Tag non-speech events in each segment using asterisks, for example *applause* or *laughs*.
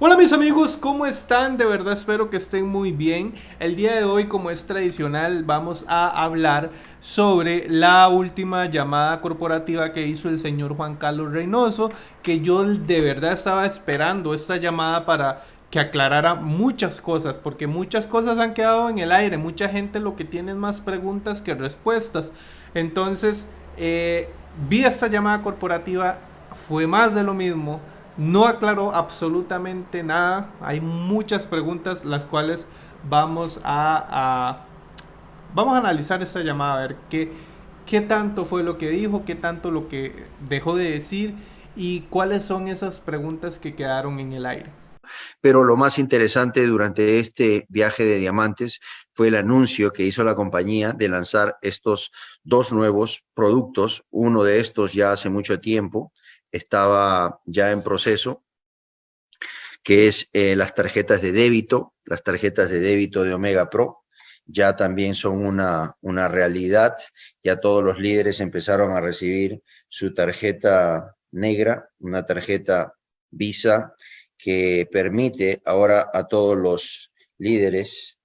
Hola mis amigos, ¿cómo están? De verdad espero que estén muy bien. El día de hoy, como es tradicional, vamos a hablar sobre la última llamada corporativa que hizo el señor Juan Carlos Reynoso, que yo de verdad estaba esperando esta llamada para que aclarara muchas cosas, porque muchas cosas han quedado en el aire, mucha gente lo que tiene es más preguntas que respuestas. Entonces, eh, vi esta llamada corporativa, fue más de lo mismo no aclaró absolutamente nada. Hay muchas preguntas las cuales vamos a, vamos a analizar esta llamada, a ver qué, qué tanto fue lo que dijo, qué tanto lo que dejó de decir y cuáles son esas preguntas que quedaron en el aire. Pero lo más interesante durante este viaje de diamantes fue el anuncio que hizo la compañía de lanzar estos dos nuevos productos, uno de estos ya hace mucho tiempo, estaba ya en proceso, que es eh, las tarjetas de débito, las tarjetas de débito de Omega Pro, ya también son una, una realidad, ya todos los líderes empezaron a recibir su tarjeta negra, una tarjeta Visa que permite ahora a todos los líderes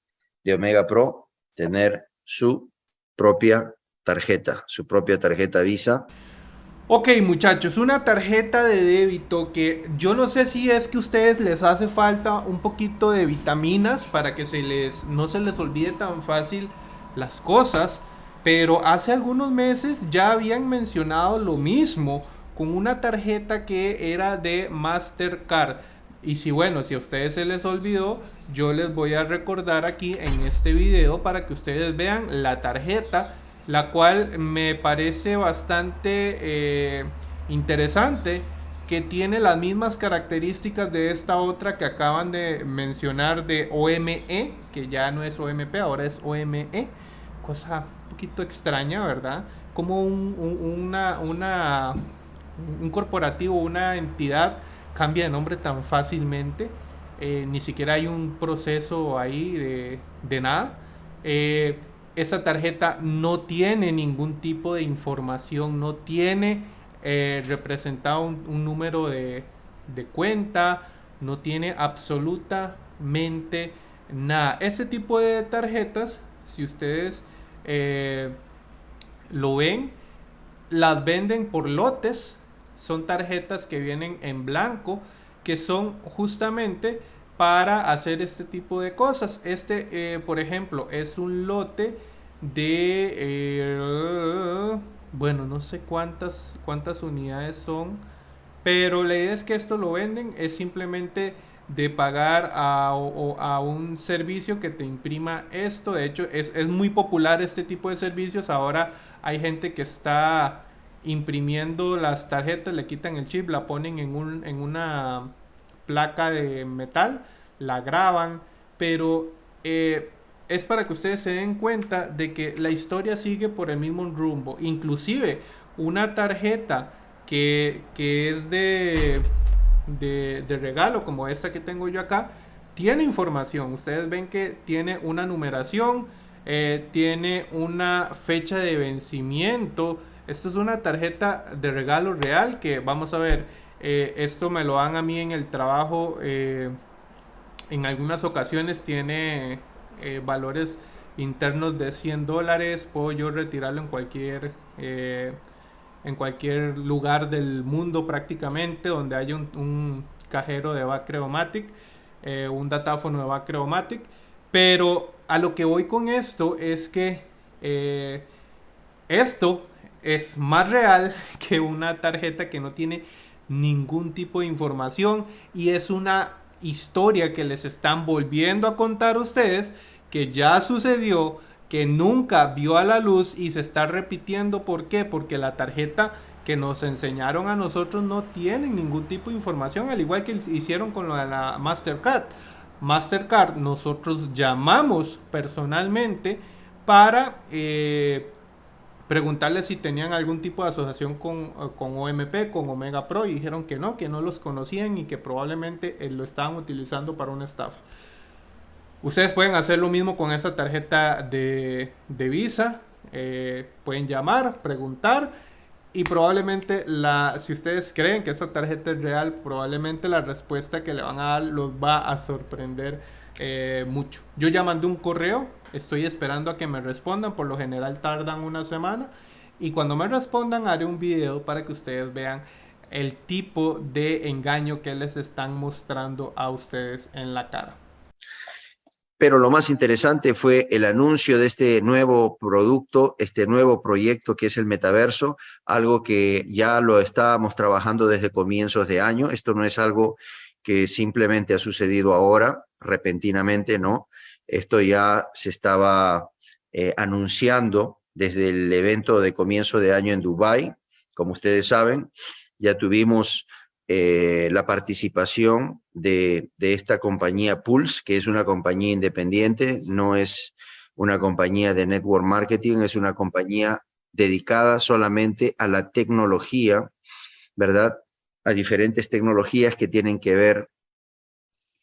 de Omega Pro tener su propia tarjeta, su propia tarjeta Visa Ok muchachos, una tarjeta de débito que yo no sé si es que a ustedes les hace falta un poquito de vitaminas para que se les, no se les olvide tan fácil las cosas, pero hace algunos meses ya habían mencionado lo mismo con una tarjeta que era de Mastercard. Y si bueno, si a ustedes se les olvidó, yo les voy a recordar aquí en este video para que ustedes vean la tarjeta la cual me parece bastante eh, interesante que tiene las mismas características de esta otra que acaban de mencionar de OME, que ya no es OMP, ahora es OME, cosa un poquito extraña, ¿verdad? Como un, una, una, un corporativo, una entidad cambia de nombre tan fácilmente, eh, ni siquiera hay un proceso ahí de, de nada. Eh, esa tarjeta no tiene ningún tipo de información, no tiene eh, representado un, número de, cuenta, no tiene absolutamente nada. Ese tipo de tarjetas, si ustedes eh, lo ven, las venden por lotes, son tarjetas que vienen en blanco, que son justamente para hacer este tipo de cosas. Este, eh, por ejemplo, es un lote de, eh, bueno, no sé cuántas, cuántas unidades son, pero la idea es que esto lo venden, es simplemente de pagar a, a, un servicio que te imprima esto. De hecho, es, es, muy popular este tipo de servicios. Ahora hay gente que está imprimiendo las tarjetas, le quitan el chip, la ponen en, un, en una placa de metal, la graban, pero eh, es para que ustedes se den cuenta de que la historia sigue por el mismo rumbo. Inclusive una tarjeta que, es de, de, regalo, como esta que tengo yo acá, tiene información. Ustedes ven que tiene una numeración, eh, tiene una fecha de vencimiento. Esto es una tarjeta de regalo real que vamos a ver eh, esto me lo dan a mí en el trabajo. Eh, en algunas ocasiones tiene eh, valores internos de 100 dólares. Puedo yo retirarlo en cualquier, en cualquier lugar del mundo prácticamente donde haya un, cajero de Bacreomatic, un datáfono de Bacreomatic. Pero a lo que voy con esto es que esto es más real *laughs* que una tarjeta que no tiene ningún tipo de información y es una historia que les están volviendo a contar ustedes que ya sucedió, que nunca vio a la luz y se está repitiendo. ¿Por qué? Porque la tarjeta que nos enseñaron a nosotros no tiene ningún tipo de información, al igual que hicieron con la Mastercard. Mastercard nosotros llamamos personalmente para eh, preguntarles si tenían algún tipo de asociación con, eh, con, OMP, con Omega Pro, y dijeron que no, que no los conocían y que probablemente eh, lo estaban utilizando para una estafa. Ustedes pueden hacer lo mismo con esta tarjeta de, Visa. Eh, pueden llamar, preguntar Y probablemente, la, si ustedes creen que esa tarjeta es real, probablemente la respuesta que le van a dar los va a sorprender eh, mucho. Yo ya mandé un correo, estoy esperando a que me respondan, por lo general tardan una semana. Y cuando me respondan haré un video para que ustedes vean el tipo de engaño que les están mostrando a ustedes en la cara pero lo más interesante fue el anuncio de este nuevo producto, este nuevo proyecto que es el metaverso, algo que ya lo estábamos trabajando desde comienzos de año. Esto no es algo que simplemente ha sucedido ahora, repentinamente, no. Esto ya se estaba eh, anunciando desde el evento de comienzo de año en Dubai. Como ustedes saben, ya tuvimos eh, la participación de, esta compañía Pulse, que es una compañía independiente, no es una compañía de network marketing, es una compañía dedicada solamente a la tecnología, ¿verdad? A diferentes tecnologías que tienen que ver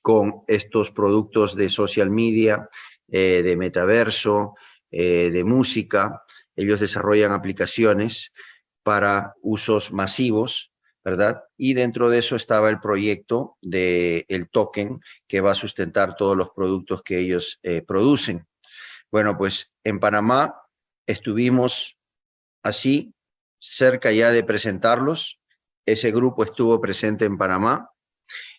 con estos productos de social media, eh, de metaverso, eh, de música. Ellos desarrollan aplicaciones para usos masivos ¿verdad? Y dentro de eso estaba el proyecto del el token que va a sustentar todos los productos que ellos eh, producen. Bueno, pues en Panamá estuvimos así, cerca ya de presentarlos. Ese grupo estuvo presente en Panamá,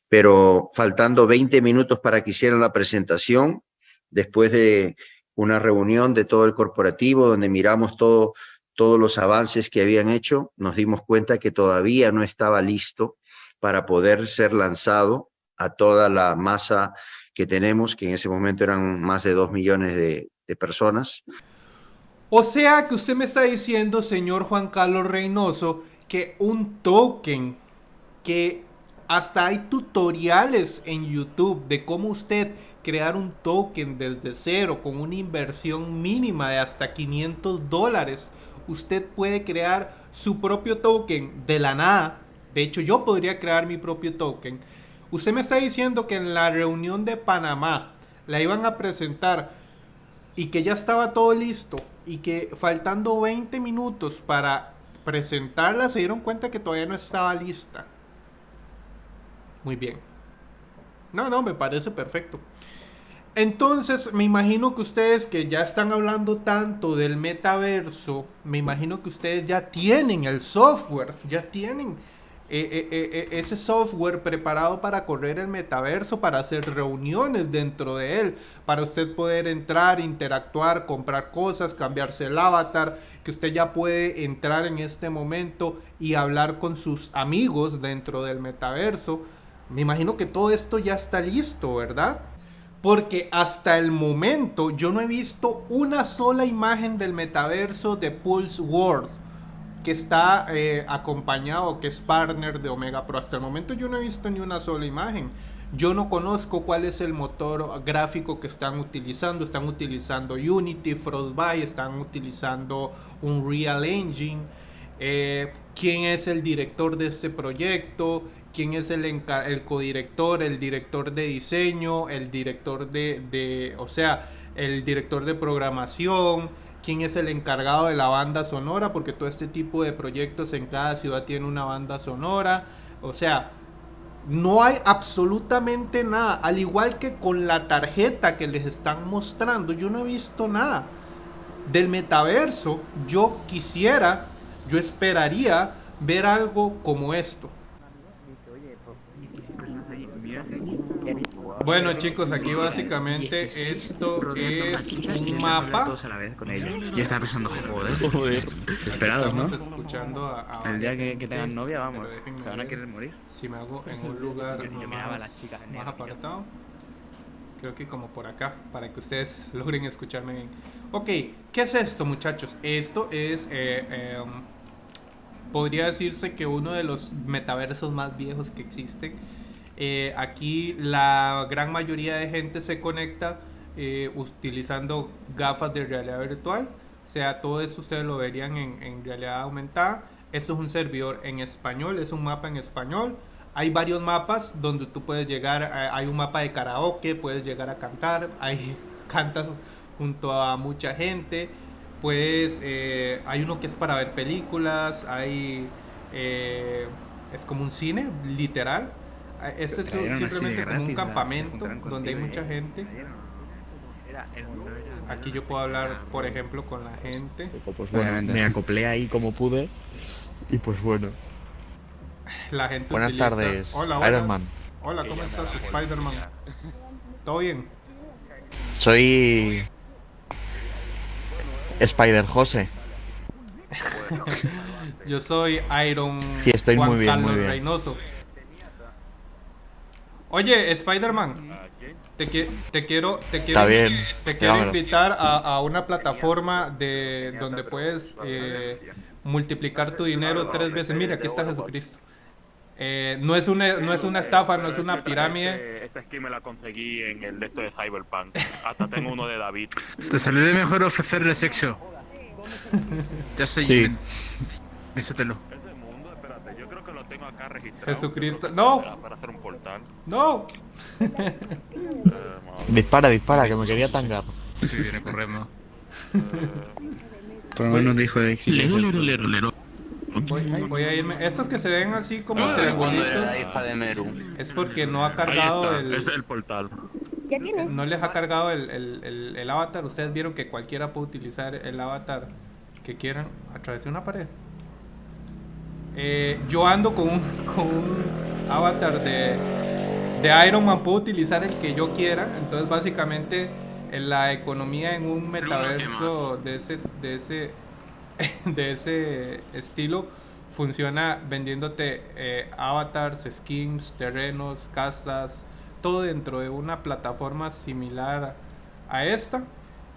pero faltando 20 minutos para que hicieran la presentación, después de una reunión de todo el corporativo donde miramos todo todos los avances que habían hecho, nos dimos cuenta que todavía no estaba listo para poder ser lanzado a toda la masa que tenemos, que en ese momento eran más de dos millones de, personas. O sea que usted me está diciendo, señor Juan Carlos Reynoso, que un token que hasta hay tutoriales en YouTube de cómo usted crear un token desde cero con una inversión mínima de hasta 500 dólares usted puede crear su propio token de la nada. De hecho, yo podría crear mi propio token. Usted me está diciendo que en la reunión de Panamá la iban a presentar y que ya estaba todo listo y que faltando 20 minutos para presentarla se dieron cuenta que todavía no estaba lista. Muy bien. No, no, me parece perfecto. Entonces, me imagino que ustedes que ya están hablando tanto del metaverso, me imagino que ustedes ya tienen el software, ya tienen eh, eh, eh, ese software preparado para correr el metaverso, para hacer reuniones dentro de él, para usted poder entrar, interactuar, comprar cosas, cambiarse el avatar, que usted ya puede entrar en este momento y hablar con sus amigos dentro del metaverso. Me imagino que todo esto ya está listo, ¿verdad? Porque hasta el momento yo no he visto una sola imagen del metaverso de Pulse World que está eh, acompañado, que es partner de Omega Pro. Hasta el momento yo no he visto ni una sola imagen. Yo no conozco cuál es el motor gráfico que están utilizando. Están utilizando Unity, Frostbite, están utilizando un Real Engine. Eh, ¿Quién es el director de este proyecto? Quién es el, el codirector, el director de diseño, el director de, o sea, el director de programación, quién es el encargado de la banda sonora, porque todo este tipo de proyectos en cada ciudad tiene una banda sonora, o sea, no hay absolutamente nada, al igual que con la tarjeta que les están mostrando, yo no he visto nada. Del metaverso, yo quisiera, yo esperaría ver algo como esto. Bueno chicos, aquí básicamente esto es un mapa. Yo estaba pensando, joder, joder. Esperados, ¿no? escuchando a, El día que, tengan novia, vamos, se van a querer morir. Si me hago en un lugar *laughs* más, apartado, creo que como por acá, para que ustedes *laughs* logren escucharme bien. Ok, ¿qué es esto muchachos? Esto es, eh, em, podría decirse que uno de los metaversos más viejos que existen eh, aquí la gran mayoría de gente se conecta eh, utilizando gafas de realidad virtual. O sea, todo eso ustedes lo verían en, realidad aumentada. Esto es un servidor en español, es un mapa en español. Hay varios mapas donde tú puedes llegar, eh, hay un mapa de karaoke, puedes llegar a cantar, *laughs* hay cantas junto a mucha gente. pues eh, hay uno que es para ver películas, hay... Es como un cine, literal. Este es simplemente como un campamento donde hay mucha gente. Aquí yo puedo hablar, por ejemplo, con la gente. Pues me acoplé ahí como pude. Y pues bueno. La gente Buenas tardes, hola, Iron Man. Hola, ¿cómo estás, Spider-Man? ¿Todo bien? Soy... Spider Jose. *laughs* Yo soy Iron sí, estoy muy bien, muy bien. Reynoso. Oye, Spider-Man, te, te, quiero, te quiero, Te quiero invitar a, a, una plataforma de donde puedes eh, multiplicar tu dinero tres veces. Mira, aquí está Jesucristo. Eh, no, es una, no es una estafa, no es una pirámide. Esta skin me la conseguí en el de esto de Cyberpunk. Hasta tengo uno de David. Te salió mejor ofrecerle sexo. *laughs* ya sé, sí. Vísetelo. Ese mundo, espérate, yo creo que lo tengo acá registrado. Jesucristo, no. Para hacer un portal. No. Eh, *laughs* dispara, dispara, que me quería tangar. Sí, viene corriendo. Por lo menos dijo de lero, lero, lero, lero. Voy, a irme. Estos que se ven así como ah, triangulitos. Es porque no ha cargado el. Es el portal. No les ha cargado el, el, el, avatar. Ustedes vieron que cualquiera puede utilizar el avatar que quieran a través de una pared. Eh, yo ando con un, *laughs* con un avatar de, de Iron Man. Puedo utilizar el que yo quiera. Entonces, básicamente, en la economía en un metaverso de ese, de ese *laughs* de ese estilo funciona vendiéndote eh, avatars, skins, terrenos, casas, todo dentro de una plataforma similar a esta.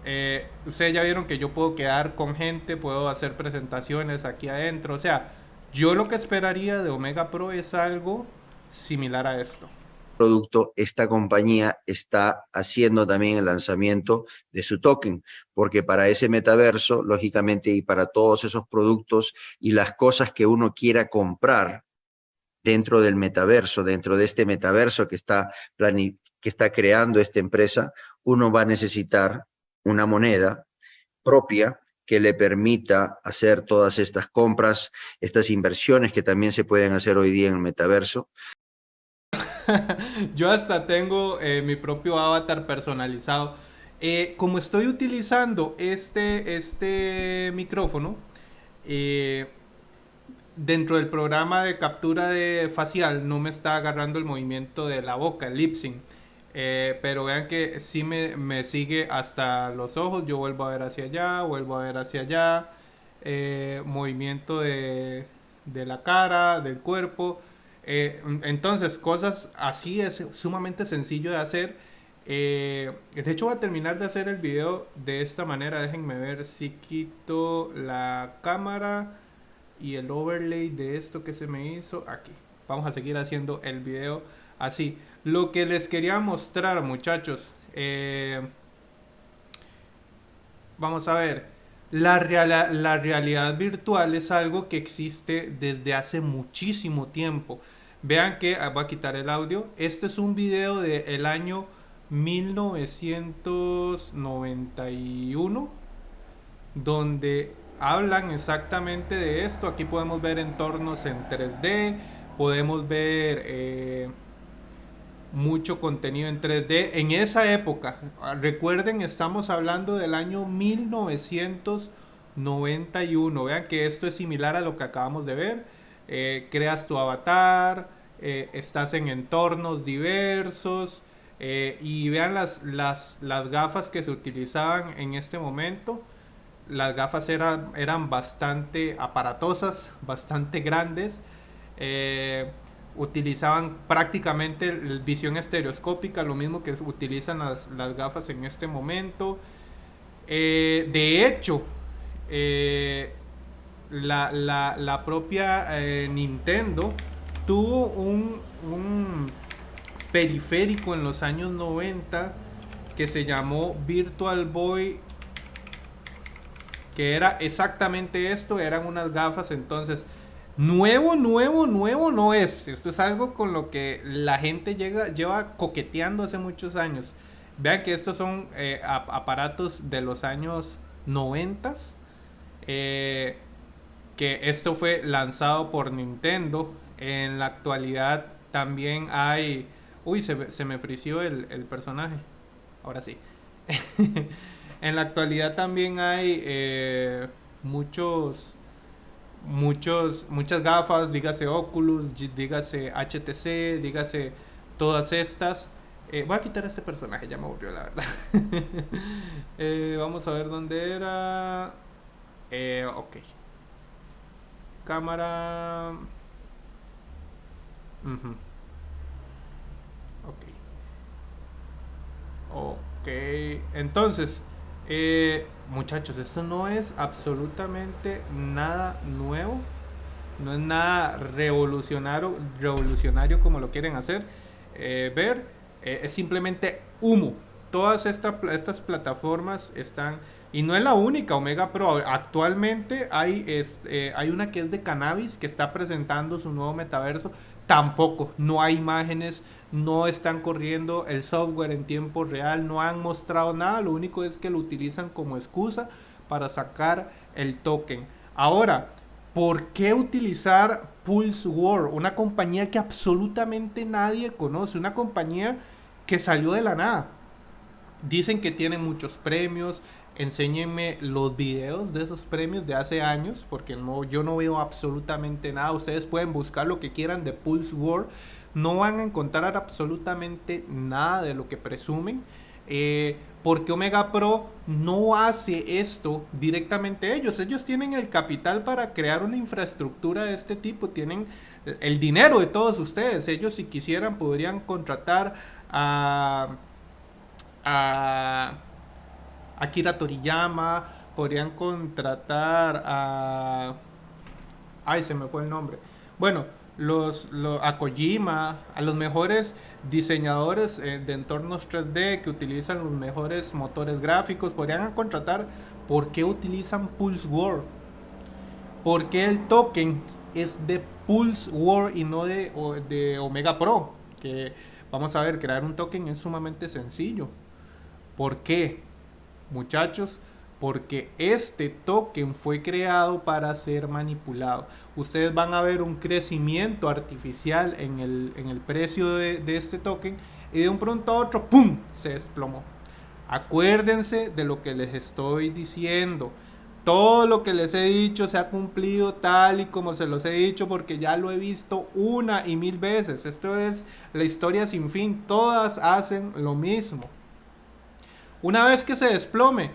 Eh, ustedes ya vieron que yo puedo quedar con gente, puedo hacer presentaciones aquí adentro. O sea, yo lo que esperaría de Omega Pro es algo similar a esto. Producto, esta compañía está haciendo también el lanzamiento de su token, porque para ese metaverso, lógicamente, y para todos esos productos y las cosas que uno quiera comprar dentro del metaverso, dentro de este metaverso que está, que está creando esta empresa, uno va a necesitar una moneda propia que le permita hacer todas estas compras, estas inversiones que también se pueden hacer hoy día en el metaverso. *laughs* yo hasta tengo eh, mi propio avatar personalizado. Eh, como estoy utilizando este, este micrófono, eh, dentro del programa de captura de facial no me está agarrando el movimiento de la boca, el lip sync. Pero vean que sí me, me, sigue hasta los ojos. Yo vuelvo a ver hacia allá, vuelvo a ver hacia allá. movimiento de, de la cara, del cuerpo. Eh, entonces, cosas así es sumamente sencillo de hacer. Eh, de hecho, voy a terminar de hacer el video de esta manera. Déjenme ver si quito la cámara y el overlay de esto que se me hizo aquí. Vamos a seguir haciendo el video así. Lo que les quería mostrar, muchachos. Eh, vamos a ver. La, la realidad virtual es algo que existe desde hace muchísimo tiempo. Vean que, ah, voy a quitar el audio. Este es un video del año 1991 donde hablan exactamente de esto. Aquí podemos ver entornos en 3D, podemos ver eh, mucho contenido en 3D. En esa época, recuerden, estamos hablando del año 1991. Vean que esto es similar a lo que acabamos de ver. Eh, creas tu avatar, eh, estás en entornos diversos eh, y vean las, las, las, gafas que se utilizaban en este momento. Las gafas eran, eran bastante aparatosas, *laughs* bastante grandes. Utilizaban prácticamente visión estereoscópica, lo mismo que utilizan las, las gafas en este momento. de hecho, la, la, la, propia Nintendo tuvo un, periférico en los años 90 que se llamó Virtual Boy que era exactamente esto, eran unas gafas, entonces nuevo, nuevo, nuevo no es, esto es algo con lo que la gente llega, lleva coqueteando hace muchos años. Vean que estos son eh, aparatos de los años noventas. Eh, que esto fue lanzado por Nintendo. En la actualidad también hay... Uy, se, me frició el, el, personaje. Ahora sí. *laughs* en la actualidad también hay eh, muchos... Muchos, muchas gafas, dígase Oculus, dígase HTC, dígase todas estas. Eh, voy a quitar a este personaje, ya me aburrió la verdad. *laughs* eh, vamos a ver dónde era. Eh, ok. Cámara. Ok. Ok. Entonces, eh, muchachos, esto no es absolutamente nada nuevo. No es nada revolucionario, revolucionario como lo quieren hacer eh, ver. Eh, es simplemente humo. Todas estas plataformas están y no es la única, Omega Pro. Actualmente hay, eh, hay una que es de cannabis que está presentando su nuevo metaverso. Tampoco, no hay imágenes, no están corriendo el software en tiempo real, no han mostrado nada. Lo único es que lo utilizan como excusa para sacar el token. Ahora, ¿por qué utilizar Pulse War? Una compañía que absolutamente nadie conoce, una compañía que salió de la nada. Dicen que tiene muchos premios, enséñenme los videos de esos premios de hace años, porque no, yo no veo absolutamente nada. Ustedes pueden buscar lo que quieran de Pulse War, no van a encontrar absolutamente nada de lo que presumen. Eh, porque Omega Pro no hace esto directamente ellos. Ellos tienen el capital para crear una infraestructura de este tipo, tienen el dinero de todos ustedes. Ellos si quisieran podrían contratar a, a Akira Toriyama, podrían contratar a... Ay, se me fue el nombre. Bueno, los, a Kojima, a los mejores diseñadores eh, de entornos 3D que utilizan los mejores motores gráficos, podrían contratar. ¿Por qué utilizan Pulse War? ¿Por qué el token es de Pulse War y no de, de Omega Pro? Que vamos a ver, crear un token es sumamente sencillo. ¿Por qué? Muchachos, porque este token fue creado para ser manipulado. Ustedes van a ver un crecimiento artificial en el, precio de, de, este token y de un pronto a otro, ¡pum!, se desplomó. Acuérdense de lo que les estoy diciendo. Todo lo que les he dicho se ha cumplido tal y como se los he dicho porque ya lo he visto una y mil veces. Esto es la historia sin fin. Todas hacen lo mismo. Una vez que se desplome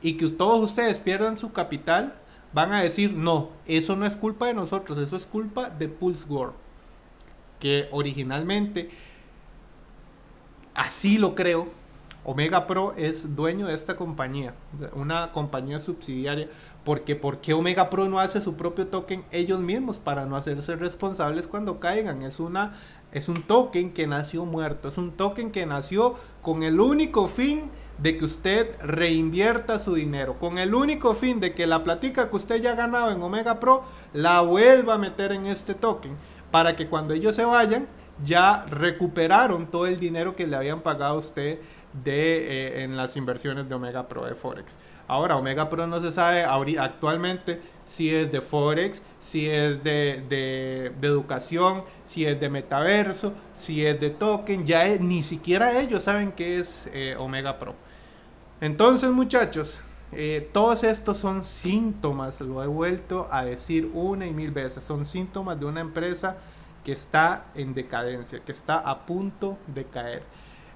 y que todos ustedes pierdan su capital, van a decir, no, eso no es culpa de nosotros, eso es culpa de Pulse War. Que originalmente, así lo creo, Omega Pro es dueño de esta compañía, una compañía subsidiaria. Porque ¿por qué Omega Pro no hace su propio token ellos mismos para no hacerse responsables cuando caigan? Es una es un token que nació muerto, es un token que nació con el único fin de que usted reinvierta su dinero con el único fin de que la platica que usted ya ha ganado en Omega Pro la vuelva a meter en este token para que cuando ellos se vayan ya recuperaron todo el dinero que le habían pagado a usted de, eh, en las inversiones de Omega Pro de Forex. Ahora, Omega Pro no se sabe actualmente si es de Forex, si es de, de, educación, si es de metaverso, si es de token. Ya ni siquiera ellos saben qué es eh, Omega Pro. Entonces, muchachos, eh, todos estos son síntomas, lo he vuelto a decir una y mil veces, son síntomas de una empresa que está en decadencia, que está a punto de caer.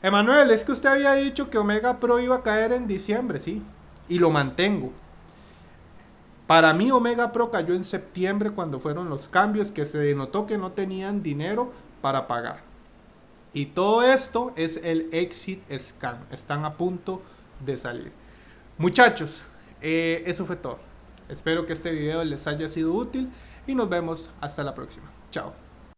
Emanuel, es que usted había dicho que Omega Pro iba a caer en diciembre, sí, y lo mantengo. Para mí Omega Pro cayó en septiembre cuando fueron los cambios que se denotó que no tenían dinero para pagar. Y todo esto es el exit scan. Están a punto de salir. Muchachos, eh, eso fue todo. Espero que este video les haya sido útil y nos vemos hasta la próxima. Chao.